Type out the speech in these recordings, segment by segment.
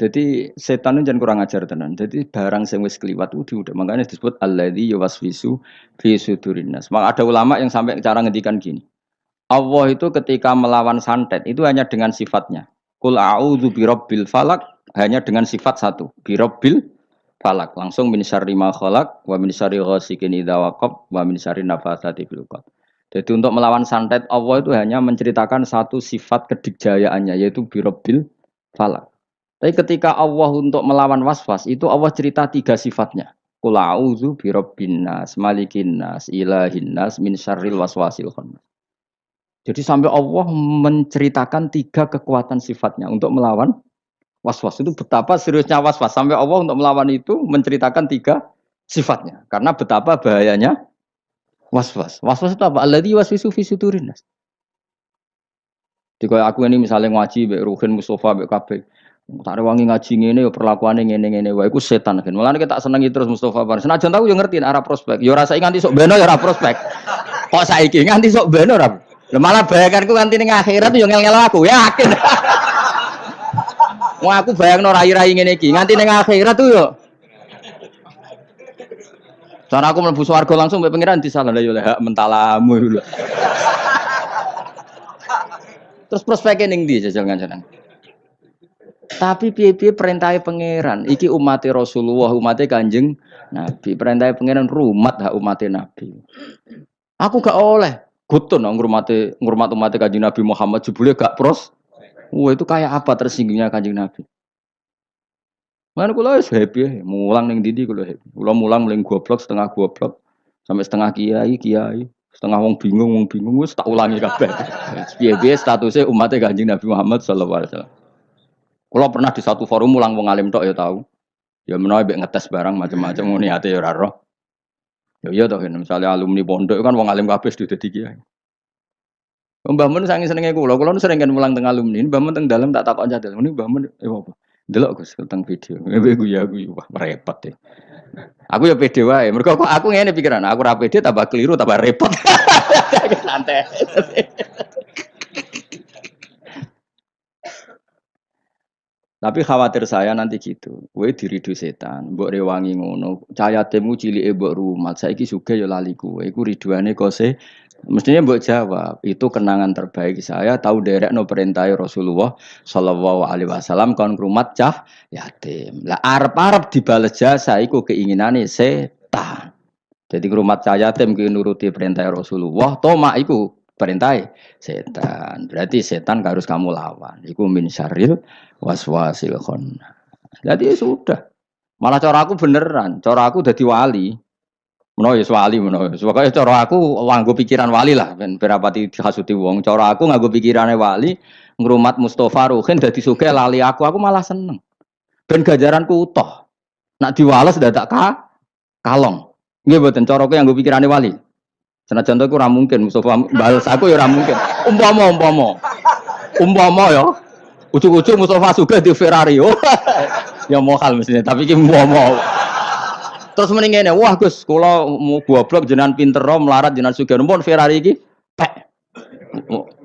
Jadi setan itu jangan kurang ajar tenan. Jadi barang sing wis kliwat itu udah makanya disebut alladzi yuwaswisu fi sudurin nas. Maka ada ulama yang sampai cara ngendikan gini. Allah itu ketika melawan santet itu hanya dengan sifatnya. Kul a'udzu birabbil falak hanya dengan sifat satu, birabbil falak. Langsung min syarri ma khalaq wa min syarri ghasikin idza waqab wa min syarri nafatsati fil Jadi untuk melawan santet Allah itu hanya menceritakan satu sifat kedikjayaannya yaitu birabbil falak. Tapi ketika Allah untuk melawan waswas itu Allah cerita tiga sifatnya. Kulauzu birobbin nas, malikin nas, ilahin nas, min syarril waswasil khannas. Jadi sampai Allah menceritakan tiga kekuatan sifatnya untuk melawan waswas itu betapa seriusnya waswas sampai Allah untuk melawan itu menceritakan tiga sifatnya karena betapa bahayanya waswas. Waswas itu apa? Alladzi waswisu fi. Jadi aku ini misalnya ngaji, Mbak Ruhin, Mustafa, Mbak. Tak wangi ngaji ngene yo perlakuane ngene-ngene wae iku setan kan. Mulane kita senengi terus Mustofa Bar. Senajan tahu yo ngerti arah prospek. Yo rasa nganti sok beno yo ora prospek. Kok saiki nganti sok beno ora. Lah malah bayanganku nganti ning akhirat yo ngel-ngel aku, yakin. Wah aku bayangno rai-rai ngene iki, nganti ning akhirat tuh yo. Cara aku mlebu swarga langsung mbek pangeran disalah yo hak mentalamu Terus prospeknya ning ndi jajal ngancen. Tapi piye-piye perintah pangeran. Iki umat Rasulullah, umat Kanjeng Nabi. Perintah pangeran rumat hak umat Nabi. Aku gak oleh gutun ngurmati ngurmat umat Kanjeng Nabi Muhammad jebule gak pros. Wah itu kayak apa tersinggungnya Kanjeng Nabi. Mana kula wis happy, mulang ning didi kula happy. Kula mulang mling goblok setengah goblok sampai setengah kiai kiai setengah wong bingung wong bingung wis tak ulangi kabeh. Piye-piye statusnya umat Kanjeng Nabi Muhammad sallallahu alaihi wasallam. Kalau pernah di satu forum ulang wong alim tok ya tahu. Ya menawa mbek ngetes barang macam-macam ngene ate ya ora roh. Ya iya toh misalnya alumni pondok kan wong alim kabeh sudah dadi kiai. Mbah Mun sange senenge kula, kula sering kan mulang teng alumni, Mbah Mun teng dalem tak takon jadal. Ini Mbah Mun eh apa? Delok Gus teng video. Gue guyu guyu wah repot deh. Aku ya pede wae. Mergo aku ngene pikiran, aku ora pede tambah keliru tambah repot. Santai. Tapi khawatir saya nanti gitu. Kowe diridu setan, mbok rewangi ngono. Cahaya temu cilike mbok rumat. Saiki sugih ya lali kowe. Iku riduane kose. Mestinya mbok jawab, itu kenangan terbaik saya tahu derek no perintah Rasulullah Shallallahu alaihi wasallam kon rumat cah yatim. Lah arep-arep dibales jasa iku keinginane setan. Jadi rumat cah yatim ki nuruti perintah Rasulullah, toma iku perintah setan. Berarti setan harus kamu lawan. Iku min syaril waswasil khonna. Jadi ya sudah. Malah cara aku beneran, cara aku jadi wali. Menawa ya wali menawa. Pokoke cara aku nganggo pikiran wali lah ben berapa dihasuti wong. Cara aku nganggo pikirane wali, ngrumat Mustofa Ruhin dadi sugih lali aku, aku malah seneng. Ben gajaranku utuh. Nak diwales dadak ka kalong. Nggih mboten cara aku nganggo pikirane wali. Senajan aku ora mungkin Mustofa balas aku ya ora mungkin. Umpama umpama. Umpama ya Ujuk-ujuk Mustafa juga di Ferrari. Oh, ya hal mestinya, tapi ki mau. Terus mendingin wah Gus, kalau mau goblok jenengan pinter melarat jenengan suka numpun Ferrari ki pek.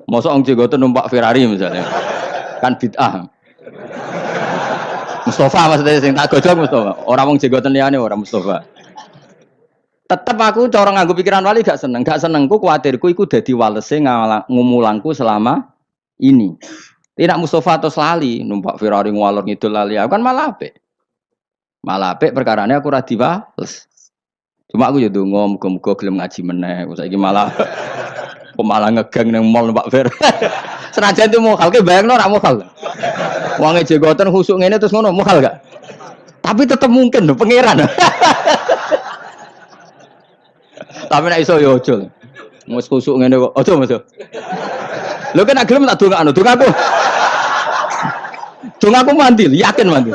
Masa orang Jegoten numpak Ferrari misalnya. Kan bid'ah. Mustafa maksudnya sing tak gojok Mustafa. Orang wong Jegoten liyane orang Mustafa. Tetap aku cara nganggo pikiran wali gak seneng, gak senengku kuatirku iku dadi walese ngumulangku selama ini. Tidak Mustafa atau lali numpak Ferrari ngwalor ngidul lali aku kan malah apik. Malah apik perkarane aku ora diwales. Cuma aku ya ndonga muga-muga gelem ngaji meneh. Saiki malah malah ngegang nang mall numpak Fer. Senajan itu mokal ke bayangno ora mokal. Wonge jegoten khusuk ngene terus ngono mokal gak? Tapi tetep mungkin lho pangeran. Tapi nek iso ya ojo. Mus khusuk ngene kok. Ojo Mas. Lho kan gelem tak dongakno, aku. Donga aku mandi, yakin mandi.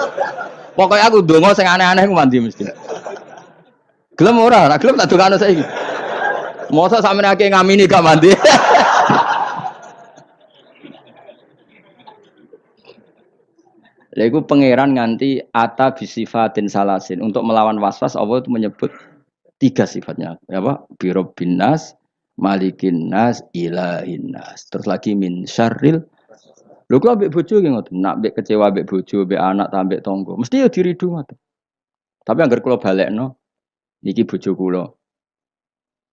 Pokoknya aku donga sing aneh-aneh aku mandi mesti. Gelem ora, ora gelem tak dongakno saiki. Masa sampe akeh ngamini gak mandi. Lha iku pangeran nganti ata bisifatin salasin. Untuk melawan waswas Allah itu menyebut tiga sifatnya. Apa? Biro binas, malikin nas, ilahin nas. Terus lagi min syarril Lho kok ambek bojo nggih ngoten, nak ambek kecewa ambek bojo, ambek anak, ta ambek tangga, mesti ya diridu ngoten. Tapi anggar kula balekno, niki bojo kula.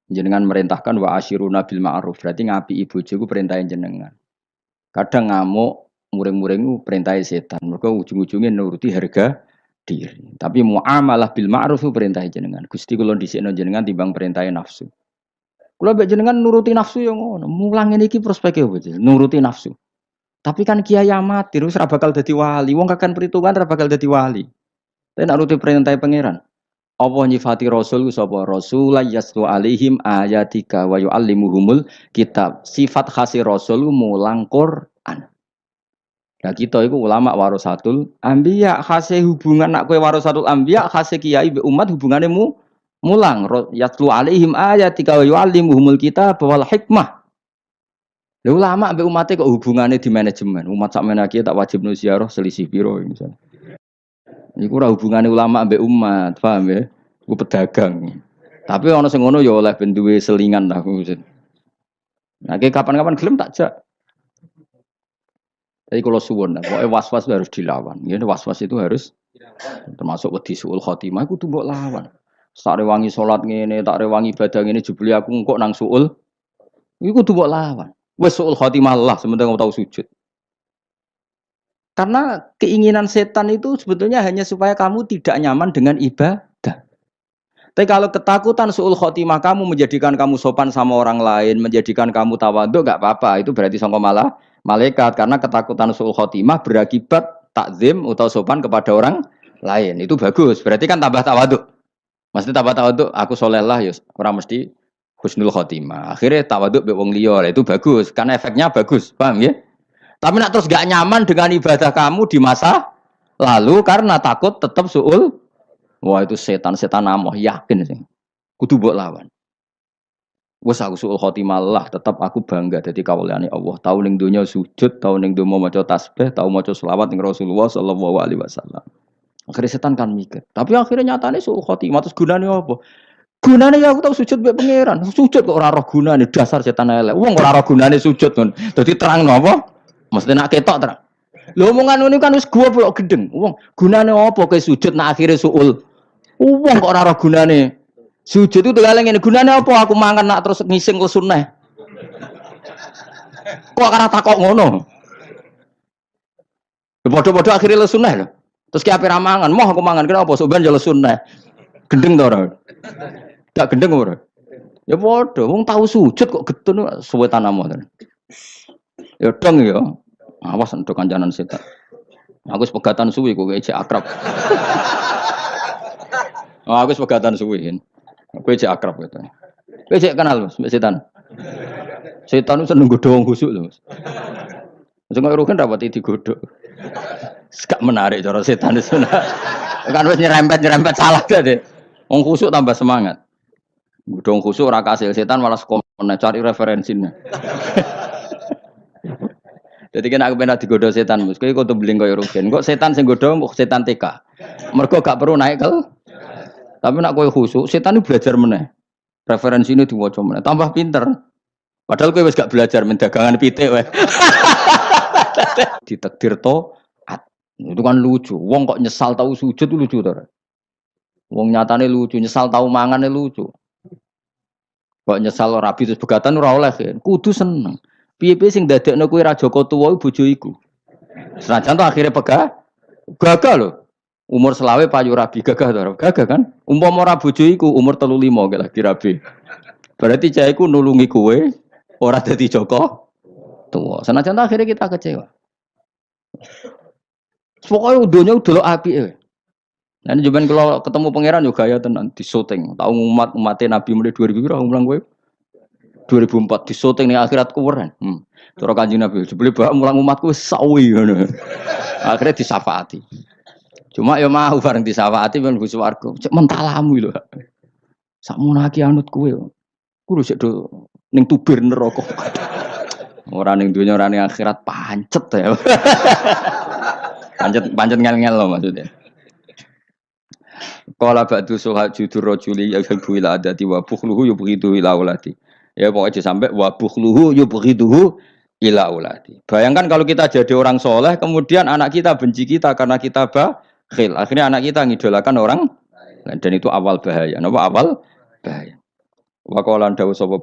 Jenengan merintahkan wa asyiruna bil ma'ruf, berarti ngapi ibu bojoku perintahin jenengan. Kadang ngamuk, muring-muring perintah setan. Mereka ujung-ujungnya nuruti harga diri. Tapi muamalah bil ma'ruf perintah jenengan. Gusti kula dhisikno jenengan timbang perintah nafsu. Kula mbek jenengan nuruti nafsu yang ngono. Mulang ini ki prospek apa Nuruti nafsu. Tapi kan kiai amatir wis bakal dadi wali. Wong kakan perhitungan ora bakal dadi wali. Tapi nak nuruti perintah pangeran. Apa nyifati Rasul sapa Rasul yaslu alaihim ayatika wa yuallimuhumul kitab. Sifat khasi Rasul mulang Quran. Nah kita itu ulama warasatul ambiya khase hubungan nak kue warasatul ambiya khase kiai be umat hubungannya mu mulang yatlu alaihim ayatika wa yuallimuhumul kitab wal hikmah Lha ulama mbek umate kok hubungannya di manajemen. Umat sak menaki tak wajib nu selisih piro misalnya. Iku ora hubungane ulama mbek umat, paham ya? Ku pedagang. Tapi sing ngono ya oleh ben selingan lah. Nah, kapan-kapan gelem tak. Tapi kalau suwon, pokoknya was-was harus dilawan. Ya, was-was itu harus termasuk wedi suul khotimah itu tuh lawan. Tak rewangi sholat ngene, tak rewangi ibadah ngene jebuli aku kok nang suul. Iku tuh lawan. Wes suul khotimah Allah sementara kamu tahu sujud. Karena keinginan setan itu sebetulnya hanya supaya kamu tidak nyaman dengan ibadah. Tapi kalau ketakutan suul khotimah kamu menjadikan kamu sopan sama orang lain, menjadikan kamu tawaduk, gak apa-apa. Itu berarti sangka malah malaikat. Karena ketakutan suul khotimah berakibat takzim atau sopan kepada orang lain. Itu bagus. Berarti kan tambah tawaduk. Maksudnya tambah tawaduk, aku soleh lah, ya orang mesti husnul khotimah. Akhirnya tawaduk be wong liya, itu bagus karena efeknya bagus, paham ya? Tapi nak terus gak nyaman dengan ibadah kamu di masa lalu karena takut tetap suul. Wah itu setan-setan namoh yakin sih. Kudu buat lawan. Wes aku suul khotimah lah, tetap aku bangga jadi kawulane Allah. Tahu ning dunia sujud, tahu ning dunia maca tasbih, tahu maca selawat ning Rasulullah sallallahu alaihi wasallam. Akhirnya setan kan mikir. Tapi akhirnya nyatanya suul khotimah terus gunanya apa? Gunane ya aku tahu sujud mbek pangeran. Sujud kok ora roh gunane dasar setan elek. Wong ora roh gunane sujud kon. Dadi terang napa? Mesti nak ketok terang. Lho omongan ini kan wis gua blok gedeng. Wong gunane apa ke sujud nak akhire suul. Wong kok ora roh gunane. Sujud itu tinggal ngene. Gunane apa aku mangan nak terus ngising ke sunnah. Kok karena takok ngono. Bodoh-bodoh akhirnya le sunnah lho. Terus ki ape mangan, mau aku mangan kenapa? Soban jalo sunnah. Gendeng to ora? Gak gendeng ora? Ya bodoh, wong tahu sujud kok getun suwe tanam Ya dong ya. Awas untuk kancanan setan. Aku sepegatan suwi kok cek akrab. oh, aku sepegatan suwi. Kowe cek akrab gitu. Kowe cek kenal Mas setan. Setan itu seneng godho khusuk lho, Mas. Sing kok rugen rapat digodhog. Gak menarik cara setan itu. Kan wis nyerempet-nyerempet salah deh. Wong khusuk tambah semangat. Gudong khusuk ora kasil setan malah sekomen cari referensinya. Jadi kan aku pernah digodoh setan, mus. Kau tuh beling kau rugen. Kok setan sing kok setan TK. Mereka gak perlu naik kel. Tapi nak kau khusuk, setan itu belajar meneh. Referensi ini diwaca meneh. Tambah pinter. Padahal kau gak belajar mendagangan pitik weh. Ditakdir to, itu kan lucu. Wong kok nyesal tahu sujud itu lucu tuh. Wong nyatane lucu, nyesal tahu mangane lucu. Kok nyesal rabi terus begatan ora oleh. Kudu seneng. Piye-piye sing dadekno kowe ra Joko tuwa bojo iku. Senajan to akhirnya pegah gagal lho. Umur selawe payu rabi gagah to. Gagah kan? Umpama ora bojo iku umur 35 gak lagi rabi. Berarti cah iku nulungi kowe ora dadi Joko tua. Senajan akhirnya kita kecewa. Pokoknya udonya udah api eh. Nah, ini kalau ketemu pangeran juga ya tenan di syuting. Tahu umat umatnya Nabi mulai 2000 berapa ulang gue? 2004 di syuting nih akhirat kuweren. Hmm. Terus kanjeng Nabi, sebeli bawa mulang umatku sawi. Akhirnya disafaati. Cuma ya mau bareng disafaati ben bus warga. Cek mentalamu lho. Sakmu lagi anut kowe. Kudu sik do ning tubir neraka. Ora ning donya ora ning akhirat pancet ya. pancet pancet ngel-ngel loh maksudnya. Kala ba'du suha judur rojuli yaghabu ila adati wa bukhluhu yubghidu ila ulati. Ya pokoknya sampai wa bukhluhu yubghiduhu ila uladi. Bayangkan kalau kita jadi orang soleh, kemudian anak kita benci kita karena kita bakhil. Akhirnya anak kita ngidolakan orang dan itu awal bahaya. Napa awal bahaya. Wa qala dawu sapa